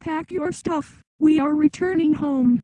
Pack your stuff. We are returning home.